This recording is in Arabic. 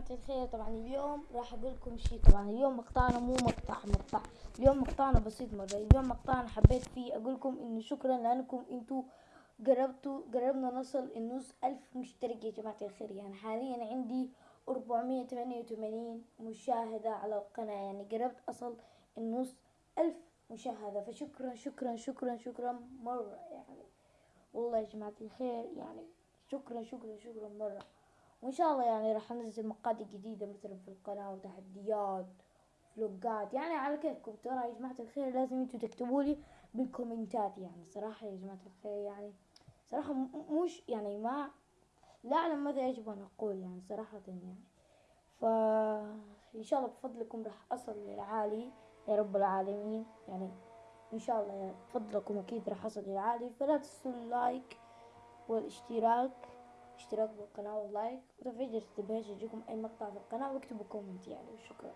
جماعة الخير. طبعا اليوم راح أقول لكم شيء طبعا اليوم مقطعنا مو مقطع مقطع. اليوم مقطعنا بسيط مرة. اليوم مقطعنا حبيت فيه. أقول لكم إنه شكرا لأنكم أنتوا قربتوا قربنا نصل النص ألف مشترك يا جماعة الخير. يعني حاليا عندي 488 مشاهدة على القناة. يعني قربت أصل النص ألف مشاهدة. فشكرا شكرا شكرا شكرا مرة يعني. والله يا جماعة الخير يعني شكرا شكرا شكرا مرة. وإن شاء الله يعني راح أنزل مقاطع جديدة مثلا في القناة وتحديات فلوقات يعني على كيفكم ترى يا جماعة الخير لازم أنتوا تكتبوا لي بالكومنتات يعني. صراحة يا جماعة الخير يعني صراحة مش يعني ما لا أعلم ماذا يجب أن أقول يعني صراحة يعني. ف إن شاء الله بفضلكم راح أصل للعالي يا رب العالمين يعني. إن شاء الله بفضلكم أكيد راح أصل للعالي فلا تنسوا اللايك والاشتراك. اشتراك بالقناة وال like وتفعيل جرس التنبيهات يجيكم أي مقطع في القناة واكتبوا comment يعني. وشكرا